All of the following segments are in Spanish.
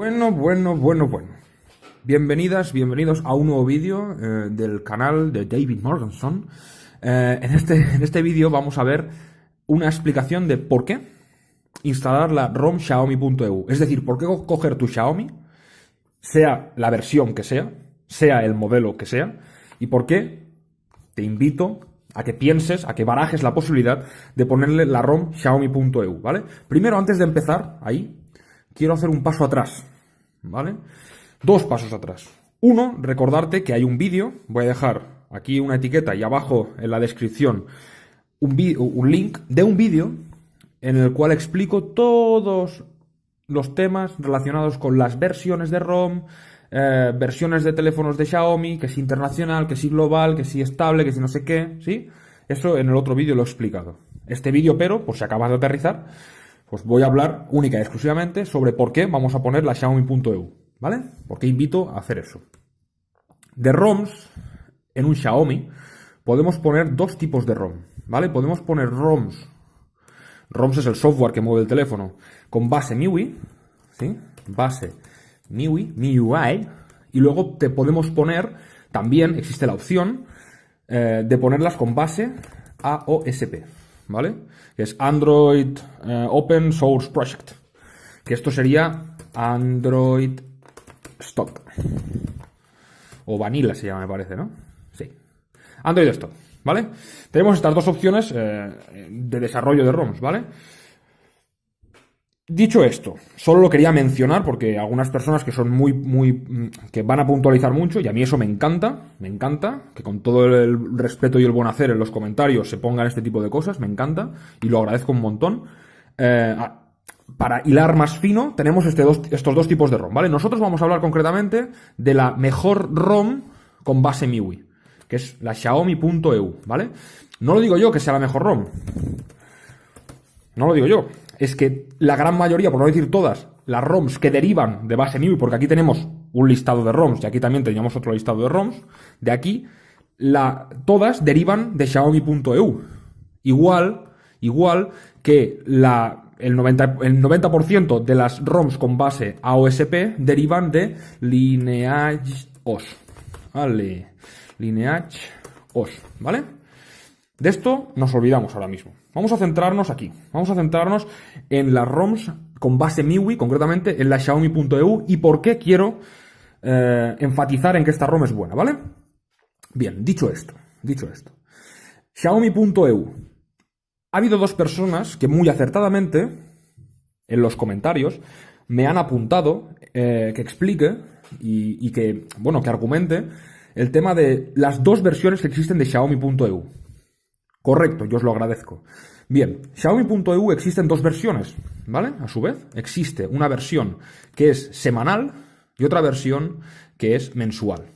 Bueno, bueno, bueno, bueno. Bienvenidas, bienvenidos a un nuevo vídeo eh, del canal de David Morganson. Eh, en este, en este vídeo vamos a ver una explicación de por qué instalar la ROM Xiaomi.eu. Es decir, por qué coger tu Xiaomi, sea la versión que sea, sea el modelo que sea, y por qué te invito a que pienses, a que barajes la posibilidad de ponerle la ROM Xiaomi.eu, ¿vale? Primero, antes de empezar ahí, quiero hacer un paso atrás, ¿vale? Dos pasos atrás. Uno, recordarte que hay un vídeo, voy a dejar aquí una etiqueta y abajo en la descripción un, un link de un vídeo en el cual explico todos los temas relacionados con las versiones de ROM, eh, versiones de teléfonos de Xiaomi, que si internacional, que si global, que si estable, que si no sé qué, ¿sí? Eso en el otro vídeo lo he explicado. Este vídeo, pero, por si acabas de aterrizar, pues voy a hablar única y exclusivamente sobre por qué vamos a poner la Xiaomi.eu, ¿vale? Porque invito a hacer eso. De ROMs, en un Xiaomi, podemos poner dos tipos de ROM, ¿vale? Podemos poner ROMs. ROMs es el software que mueve el teléfono, con base MIUI, ¿sí? Base MIUI, MIUI, y luego te podemos poner, también existe la opción eh, de ponerlas con base AOSP, ¿vale? Es Android eh, Open Source Project. Que esto sería Android Stock. O Vanilla se llama, me parece, ¿no? Sí. Android Stock, ¿vale? Tenemos estas dos opciones eh, de desarrollo de ROMs, ¿vale? Dicho esto, solo lo quería mencionar porque algunas personas que son muy, muy, mm, que van a puntualizar mucho y a mí eso me encanta, me encanta, que con todo el respeto y el buen hacer en los comentarios se pongan este tipo de cosas, me encanta y lo agradezco un montón. Eh, para hilar más fino, tenemos este estos dos tipos de ROM, ¿vale? Nosotros vamos a hablar concretamente de la mejor ROM con base MIUI, que es la Xiaomi.eu, ¿vale? No lo digo yo que sea la mejor ROM. No lo digo yo es que la gran mayoría, por no decir todas, las ROMs que derivan de base MIUI, porque aquí tenemos un listado de ROMs y aquí también teníamos otro listado de ROMs, de aquí, la, todas derivan de Xiaomi.eu. Igual, igual que la, el 90%, el 90 de las ROMs con base AOSP derivan de Lineage OS. Vale. Lineage OS, ¿vale? De esto nos olvidamos ahora mismo. Vamos a centrarnos aquí. Vamos a centrarnos en las ROMs con base MIUI, concretamente en la Xiaomi.eu y por qué quiero eh, enfatizar en que esta ROM es buena, ¿vale? Bien, dicho esto, dicho esto. Xiaomi.eu. Ha habido dos personas que muy acertadamente, en los comentarios, me han apuntado eh, que explique y, y que, bueno, que argumente el tema de las dos versiones que existen de Xiaomi.eu. Correcto, yo os lo agradezco. Bien, Xiaomi.eu existen dos versiones, ¿vale? A su vez, existe una versión que es semanal y otra versión que es mensual,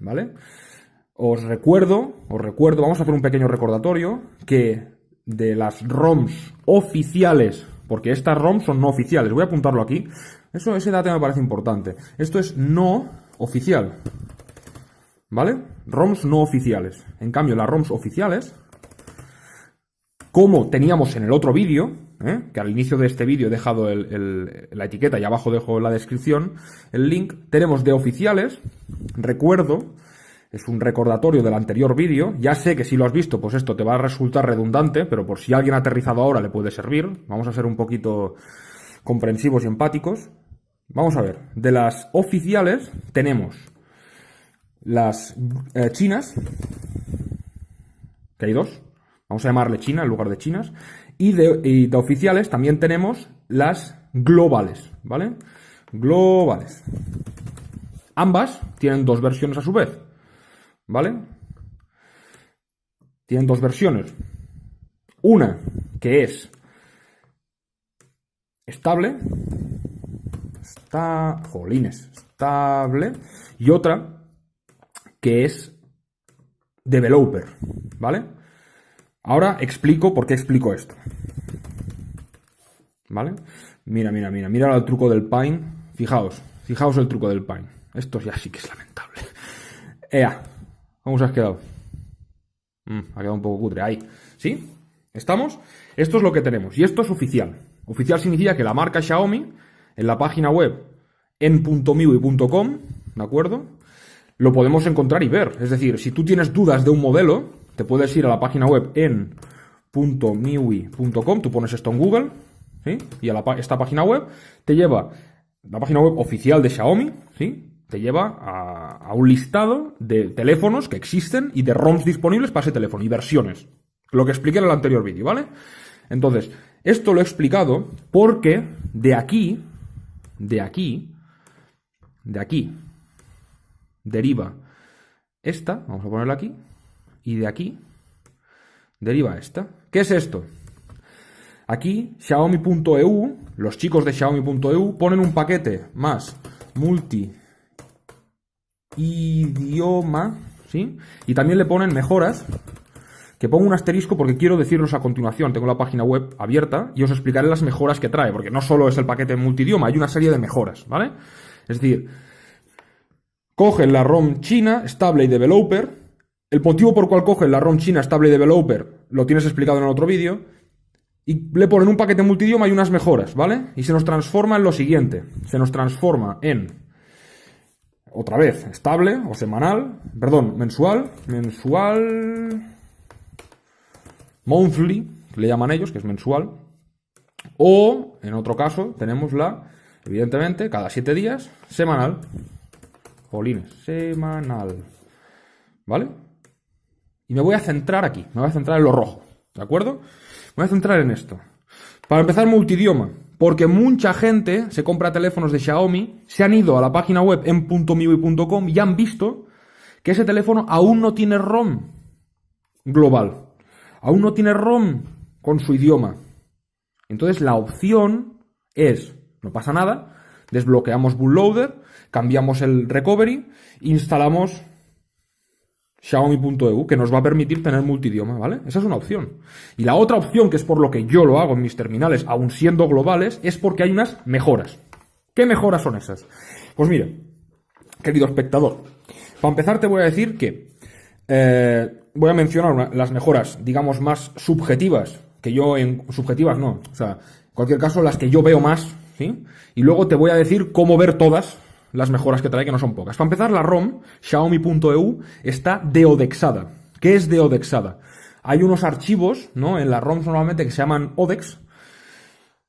¿vale? Os recuerdo, os recuerdo, vamos a hacer un pequeño recordatorio, que de las ROMs oficiales, porque estas ROMs son no oficiales, voy a apuntarlo aquí, eso, ese dato me parece importante. Esto es no oficial, ¿vale? ROMs no oficiales. En cambio, las ROMs oficiales como teníamos en el otro vídeo, ¿eh? que al inicio de este vídeo he dejado la etiqueta y abajo dejo en la descripción el link, tenemos de oficiales, recuerdo, es un recordatorio del anterior vídeo, ya sé que si lo has visto, pues esto te va a resultar redundante, pero por si alguien ha aterrizado ahora le puede servir, vamos a ser un poquito comprensivos y empáticos. Vamos a ver, de las oficiales tenemos las eh, chinas, que hay dos, Vamos a llamarle China en lugar de chinas. Y de, oficiales también tenemos las globales, ¿vale? Globales. Ambas tienen dos versiones a su vez, ¿vale? Tienen dos versiones. Una que es estable, está, jolines, estable, y otra que es developer, ¿vale? Ahora explico por qué explico esto. ¿Vale? Mira, mira, mira. Mira el truco del Pine. Fijaos. Fijaos el truco del Pine. Esto ya sí que es lamentable. Ea. ¿Cómo os has quedado? Mm, ha quedado un poco cutre. Ahí. ¿Sí? ¿Estamos? Esto es lo que tenemos. Y esto es oficial. Oficial significa que la marca Xiaomi, en la página web en .miui.com, ¿de acuerdo? Lo podemos encontrar y ver. Es decir, si tú tienes dudas de un modelo, te puedes ir a la página web en .miui.com, tú pones esto en Google, ¿sí? Y a esta página web te lleva, la página web oficial de Xiaomi, ¿sí? Te lleva a, a un listado de teléfonos que existen y de ROMs disponibles para ese teléfono y versiones. Lo que expliqué en el anterior vídeo, ¿vale? Entonces, esto lo he explicado porque de aquí, de aquí, de aquí, deriva esta, vamos a ponerla aquí, y de aquí deriva esta. ¿Qué es esto? Aquí, Xiaomi.eu, los chicos de Xiaomi.eu ponen un paquete más multi idioma, ¿sí? Y también le ponen mejoras que pongo un asterisco porque quiero decirlos a continuación. Tengo la página web abierta y os explicaré las mejoras que trae, porque no solo es el paquete multidioma, hay una serie de mejoras, ¿vale? Es decir, cogen la ROM china, Stable Developer. El motivo por cual cogen la ROM china, Stable Developer, lo tienes explicado en el otro vídeo. Y le ponen un paquete multidioma y unas mejoras, ¿vale? Y se nos transforma en lo siguiente. Se nos transforma en, otra vez, estable o semanal, perdón, mensual, mensual monthly, le llaman ellos, que es mensual. O, en otro caso, tenemos la, evidentemente, cada siete días, semanal. Jolines, semanal. ¿Vale? Y me voy a centrar aquí, me voy a centrar en lo rojo, ¿de acuerdo? Me voy a centrar en esto. Para empezar, multidioma. Porque mucha gente se compra teléfonos de Xiaomi, se han ido a la página web en .miui.com y han visto que ese teléfono aún no tiene ROM global aún no tiene ROM con su idioma. Entonces la opción es, no pasa nada, desbloqueamos Bootloader, cambiamos el recovery, instalamos Xiaomi.eu, que nos va a permitir tener multidioma, ¿vale? Esa es una opción. Y la otra opción, que es por lo que yo lo hago en mis terminales, aún siendo globales, es porque hay unas mejoras. ¿Qué mejoras son esas? Pues mira, querido espectador, para empezar te voy a decir que eh, voy a mencionar las mejoras, digamos, más subjetivas, que yo en subjetivas no, o sea, en cualquier caso las que yo veo más, ¿sí? Y luego te voy a decir cómo ver todas las mejoras que trae, que no son pocas. Para empezar, la ROM, Xiaomi.eu, está deodexada. ¿Qué es deodexada? Hay unos archivos, ¿no? En la ROM normalmente que se llaman ODEX,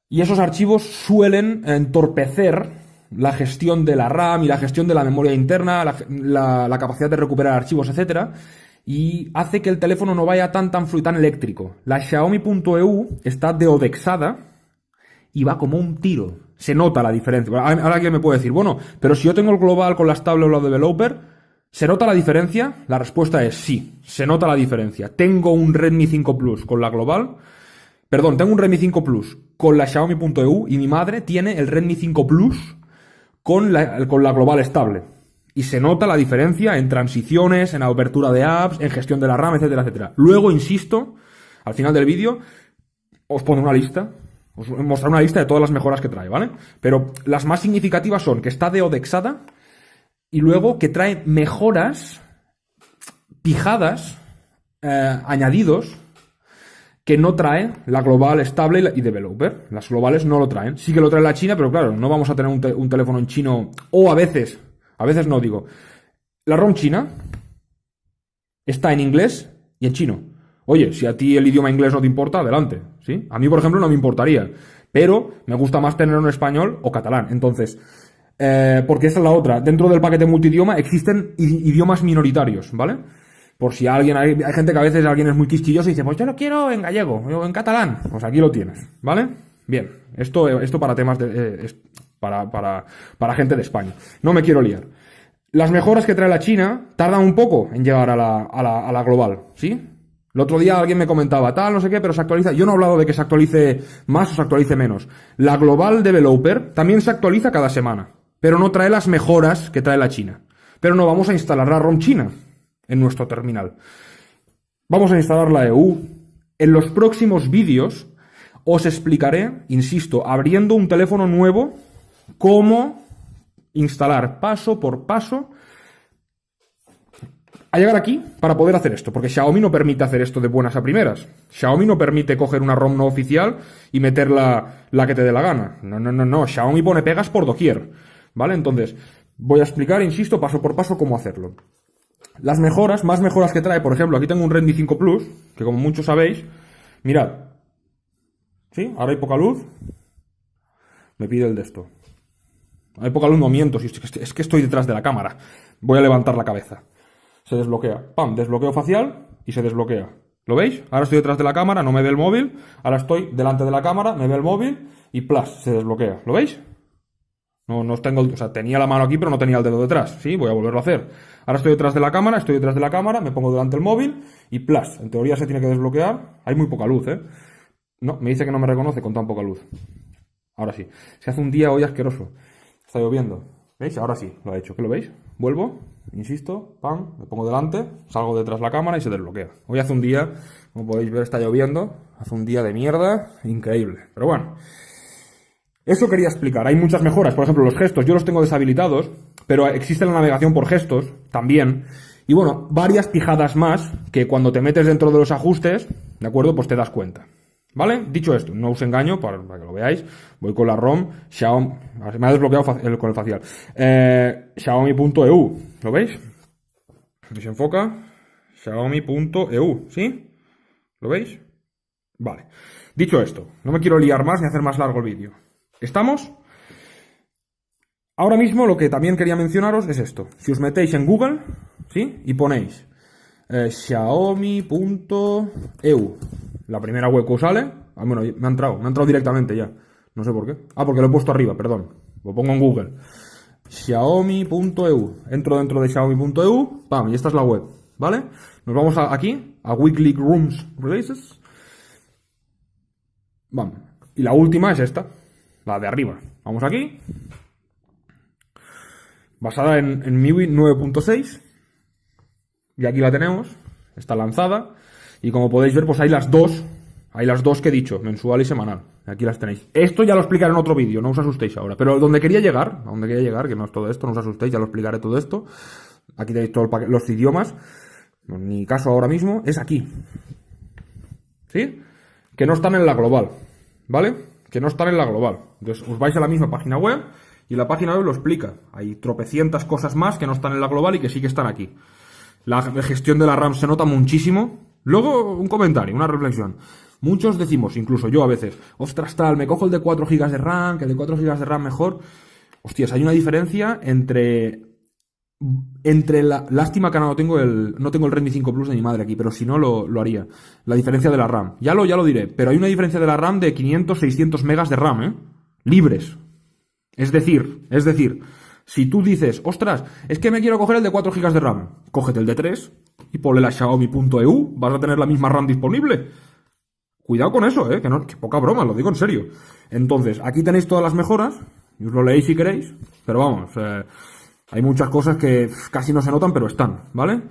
y esos archivos suelen entorpecer la gestión de la RAM y la gestión de la memoria interna, la, la capacidad de recuperar archivos, etcétera y hace que el teléfono no vaya tan tan fluido, tan eléctrico. La Xiaomi.eu está deodexada y va como un tiro. Se nota la diferencia. Ahora alguien me puede decir, bueno, pero si yo tengo el global con la estable o la developer, ¿se nota la diferencia? La respuesta es sí, se nota la diferencia. Tengo un Redmi 5 Plus con la global, perdón, tengo un Redmi 5 Plus con la Xiaomi.eu y mi madre tiene el Redmi 5 Plus con la, con la global estable. Y se nota la diferencia en transiciones, en apertura de apps, en gestión de la RAM, etcétera, etcétera. Luego, insisto, al final del vídeo, os pondré una lista, os mostraré una lista de todas las mejoras que trae, ¿vale? Pero las más significativas son que está deodexada y luego que trae mejoras pijadas, eh, añadidos, que no trae la global estable y developer. Las globales no lo traen. Sí que lo trae la China, pero claro, no vamos a tener un, un teléfono en chino o a veces a veces no digo. La ROM china está en inglés y en chino. Oye, si a ti el idioma inglés no te importa, adelante. ¿sí? A mí, por ejemplo, no me importaría. Pero me gusta más tenerlo en español o catalán. Entonces, eh, porque esa es la otra. Dentro del paquete multidioma existen idiomas minoritarios, ¿vale? Por si alguien, hay, gente que a veces alguien es muy quisquilloso y dice, pues yo lo quiero en gallego o en catalán. Pues aquí lo tienes, ¿vale? Bien, esto, esto para temas de, eh, para, para, para gente de España. No me quiero liar. Las mejoras que trae la China tardan un poco en llegar a la, a la, a la global, ¿sí? El otro día alguien me comentaba, tal, no sé qué, pero se actualiza. Yo no he hablado de que se actualice más o se actualice menos. La Global Developer también se actualiza cada semana, pero no trae las mejoras que trae la China. Pero no vamos a instalar la ROM china en nuestro terminal. Vamos a instalar la EU. En los próximos vídeos os explicaré, insisto, abriendo un teléfono nuevo cómo instalar paso por paso a llegar aquí para poder hacer esto, porque Xiaomi no permite hacer esto de buenas a primeras. Xiaomi no permite coger una ROM no oficial y meter la, que te dé la gana. No, no, no, no. Xiaomi pone pegas por doquier. ¿Vale? Entonces, voy a explicar, insisto, paso por paso cómo hacerlo. Las mejoras, más mejoras que trae, por ejemplo, aquí tengo un Redmi 5 Plus, que como muchos sabéis, mirad, ¿sí? Ahora hay poca luz, me pide el de esto. Hay poca luz, no miento, es que estoy detrás de la cámara. Voy a levantar la cabeza. Se desbloquea, pam, desbloqueo facial y se desbloquea. ¿Lo veis? Ahora estoy detrás de la cámara, no me ve el móvil. Ahora estoy delante de la cámara, me ve el móvil y plus, se desbloquea. ¿Lo veis? No, no tengo, o sea, tenía la mano aquí, pero no tenía el dedo detrás. Sí, voy a volverlo a hacer. Ahora estoy detrás de la cámara, estoy detrás de la cámara, me pongo delante del móvil y plus. En teoría se tiene que desbloquear. Hay muy poca luz, ¿eh? No, me dice que no me reconoce con tan poca luz. Ahora sí. Se hace un día hoy asqueroso. Está lloviendo. ¿Veis? Ahora sí, lo ha hecho. ¿Qué lo veis? Vuelvo, insisto, pam, me pongo delante, salgo detrás de la cámara y se desbloquea. Hoy hace un día, como podéis ver, está lloviendo. Hace un día de mierda, increíble. Pero bueno, eso quería explicar. Hay muchas mejoras. Por ejemplo, los gestos, yo los tengo deshabilitados, pero existe la navegación por gestos también. Y bueno, varias pijadas más que cuando te metes dentro de los ajustes, ¿de acuerdo? Pues te das cuenta. ¿Vale? Dicho esto, no os engaño para, que lo veáis. Voy con la ROM Xiaomi. Me ha desbloqueado con el facial. Eh, Xiaomi.eu. ¿Lo veis? se enfoca. Xiaomi.eu. ¿Sí? ¿Lo veis? Vale. Dicho esto, no me quiero liar más ni hacer más largo el vídeo. ¿Estamos? Ahora mismo lo que también quería mencionaros es esto. Si os metéis en Google, ¿sí? Y ponéis eh, Xiaomi.eu la primera web que os sale. Ah, bueno, me ha entrado, me ha entrado directamente ya. No sé por qué. Ah, porque lo he puesto arriba, perdón. Lo pongo en Google. Xiaomi.eu. Entro dentro de Xiaomi.eu. Pam, y esta es la web. ¿Vale? Nos vamos aquí, a Weekly Rooms Releases. Vamos. Y la última es esta, la de arriba. Vamos aquí. Basada en, en MIUI 9.6. Y aquí la tenemos. Está lanzada. Y como podéis ver, pues hay las dos, hay las dos que he dicho, mensual y semanal. Aquí las tenéis. Esto ya lo explicaré en otro vídeo, no os asustéis ahora. Pero donde quería llegar, a donde quería llegar, que no es todo esto, no os asustéis, ya lo explicaré todo esto. Aquí tenéis todos los idiomas. En mi caso ahora mismo es aquí. ¿Sí? Que no están en la global. ¿Vale? Que no están en la global. Entonces os vais a la misma página web y la página web lo explica. Hay tropecientas cosas más que no están en la global y que sí que están aquí. La gestión de la RAM se nota muchísimo. Luego, un comentario, una reflexión. Muchos decimos, incluso yo a veces, ostras tal, me cojo el de 4 GB de RAM, que el de 4 GB de RAM mejor. Hostias, hay una diferencia entre entre la lástima que no tengo el no tengo el Redmi 5 Plus de mi madre aquí, pero si no lo, lo, haría. La diferencia de la RAM. Ya lo ya lo diré, pero hay una diferencia de la RAM de 500 600 megas de RAM, ¿eh? Libres. Es decir, es decir, si tú dices, ostras, es que me quiero coger el de 4 GB de RAM, cógete el de 3 y ponle la Xiaomi.eu, vas a tener la misma RAM disponible. Cuidado con eso, ¿eh? Que, no, que poca broma, lo digo en serio. Entonces, aquí tenéis todas las mejoras, y os lo leéis si queréis, pero vamos, eh, hay muchas cosas que casi no se notan, pero están, ¿vale?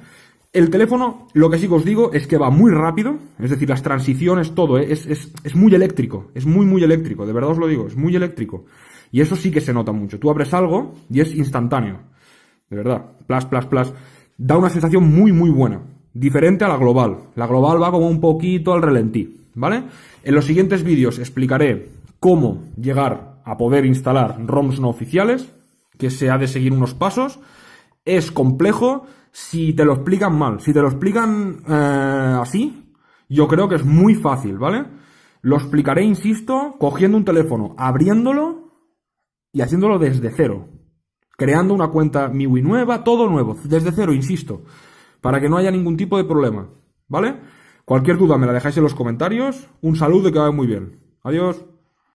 El teléfono, lo que sí que os digo es que va muy rápido, es decir, las transiciones, todo, ¿eh? es, es, es muy eléctrico, es muy, muy eléctrico, de verdad os lo digo, es muy eléctrico. Y eso sí que se nota mucho. Tú abres algo y es instantáneo. De verdad. Plus, plus. Da una sensación muy, muy buena. Diferente a la global. La global va como un poquito al relentí. ¿Vale? En los siguientes vídeos explicaré cómo llegar a poder instalar ROMs no oficiales, que se ha de seguir unos pasos. Es complejo si te lo explican mal. Si te lo explican eh, así, yo creo que es muy fácil, ¿vale? Lo explicaré, insisto, cogiendo un teléfono, abriéndolo y haciéndolo desde cero. Creando una cuenta MIUI nueva, todo nuevo, desde cero, insisto, para que no haya ningún tipo de problema. ¿Vale? Cualquier duda me la dejáis en los comentarios. Un saludo y que vaya muy bien. Adiós.